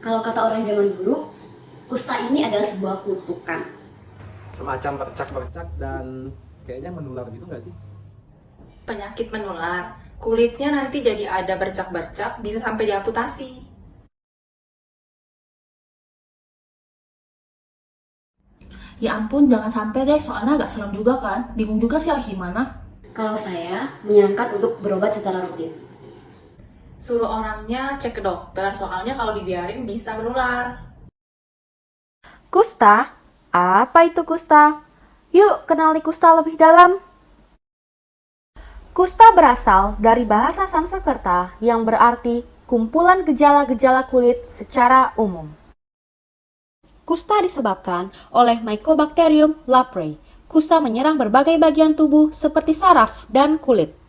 Kalau kata orang zaman dulu, kusta ini adalah sebuah kutukan. Semacam bercak-bercak dan kayaknya menular gitu nggak sih? Penyakit menular, kulitnya nanti jadi ada bercak-bercak, bisa sampai diamputasi. Ya ampun, jangan sampai deh, soalnya agak serem juga kan. Bingung juga sih harus gimana. Kalau saya menyarankan untuk berobat secara rutin. Suruh orangnya cek ke dokter, soalnya kalau dibiarin bisa menular. Kusta? Apa itu kusta? Yuk kenali kusta lebih dalam. Kusta berasal dari bahasa Sanskerta yang berarti kumpulan gejala-gejala kulit secara umum. Kusta disebabkan oleh Mycobacterium leprae. Kusta menyerang berbagai bagian tubuh seperti saraf dan kulit.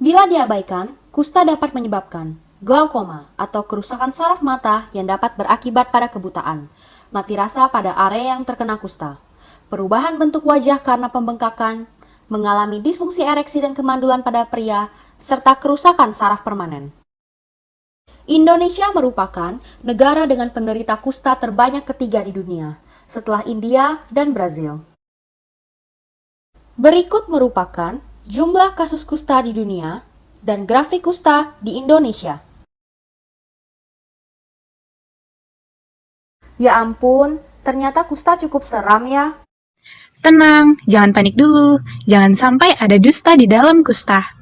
Bila diabaikan, kusta dapat menyebabkan glaukoma atau kerusakan saraf mata yang dapat berakibat pada kebutaan, mati rasa pada area yang terkena kusta, perubahan bentuk wajah karena pembengkakan, mengalami disfungsi ereksi dan kemandulan pada pria, serta kerusakan saraf permanen. Indonesia merupakan negara dengan penderita kusta terbanyak ketiga di dunia, setelah India dan Brazil. Berikut merupakan jumlah kasus kusta di dunia dan grafik kusta di Indonesia. Ya ampun, ternyata kusta cukup seram ya. Tenang, jangan panik dulu. Jangan sampai ada dusta di dalam kusta.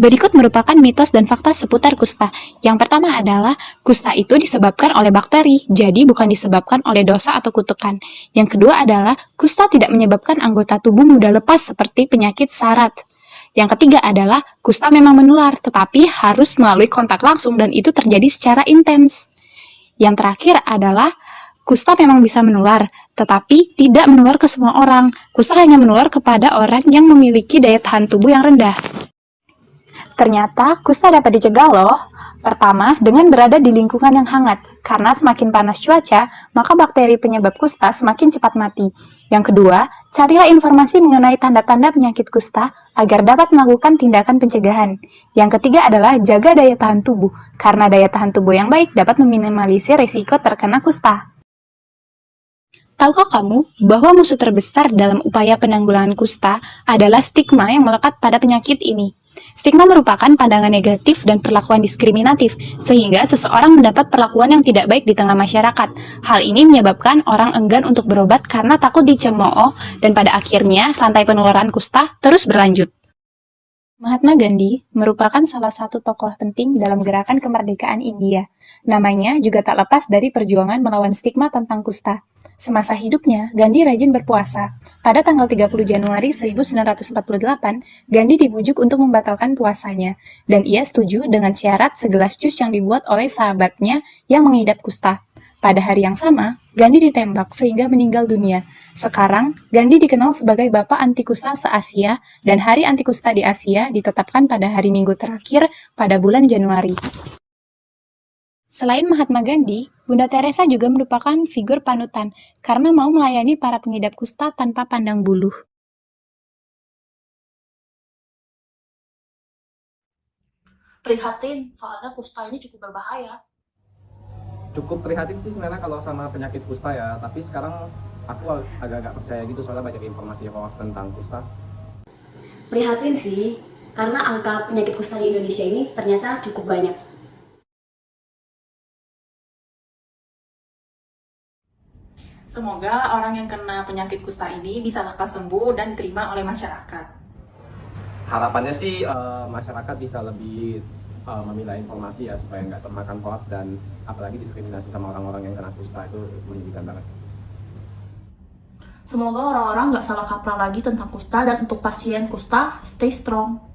Berikut merupakan mitos dan fakta seputar kusta. Yang pertama adalah, kusta itu disebabkan oleh bakteri, jadi bukan disebabkan oleh dosa atau kutukan. Yang kedua adalah, kusta tidak menyebabkan anggota tubuh mudah lepas seperti penyakit sarat. Yang ketiga adalah, kusta memang menular, tetapi harus melalui kontak langsung dan itu terjadi secara intens. Yang terakhir adalah, kusta memang bisa menular, tetapi tidak menular ke semua orang. Kusta hanya menular kepada orang yang memiliki daya tahan tubuh yang rendah. Ternyata kusta dapat dicegah loh. Pertama, dengan berada di lingkungan yang hangat. Karena semakin panas cuaca, maka bakteri penyebab kusta semakin cepat mati. Yang kedua, carilah informasi mengenai tanda-tanda penyakit kusta agar dapat melakukan tindakan pencegahan. Yang ketiga adalah jaga daya tahan tubuh, karena daya tahan tubuh yang baik dapat meminimalisir risiko terkena kusta. Tahukah kamu bahwa musuh terbesar dalam upaya penanggulangan kusta adalah stigma yang melekat pada penyakit ini? Stigma merupakan pandangan negatif dan perlakuan diskriminatif, sehingga seseorang mendapat perlakuan yang tidak baik di tengah masyarakat. Hal ini menyebabkan orang enggan untuk berobat karena takut dicemooh, dan pada akhirnya rantai penularan kusta terus berlanjut. Mahatma Gandhi merupakan salah satu tokoh penting dalam gerakan kemerdekaan India. Namanya juga tak lepas dari perjuangan melawan stigma tentang kusta. Semasa hidupnya, Gandhi rajin berpuasa. Pada tanggal 30 Januari 1948, Gandhi dibujuk untuk membatalkan puasanya, dan ia setuju dengan syarat segelas jus yang dibuat oleh sahabatnya yang mengidap kusta. Pada hari yang sama, Gandhi ditembak sehingga meninggal dunia. Sekarang, Gandhi dikenal sebagai Bapak Anti Kusta se-Asia dan Hari Anti Kusta di Asia ditetapkan pada hari Minggu terakhir pada bulan Januari. Selain Mahatma Gandhi, Bunda Teresa juga merupakan figur panutan karena mau melayani para pengidap kusta tanpa pandang buluh. Prihatin, soalnya kusta ini cukup berbahaya. Cukup prihatin sih sebenarnya kalau sama penyakit kusta ya, tapi sekarang aku agak-agak percaya gitu soalnya banyak informasi hoax tentang kusta. Prihatin sih, karena angka penyakit kusta di Indonesia ini ternyata cukup banyak. Semoga orang yang kena penyakit kusta ini bisa lekas sembuh dan diterima oleh masyarakat. Harapannya sih uh, masyarakat bisa lebih uh, memilah informasi ya supaya nggak termakan hoax dan apalagi diskriminasi sama orang-orang yang kena kusta itu menyedihkan banget. Semoga orang-orang nggak salah kaprah lagi tentang kusta dan untuk pasien kusta, stay strong.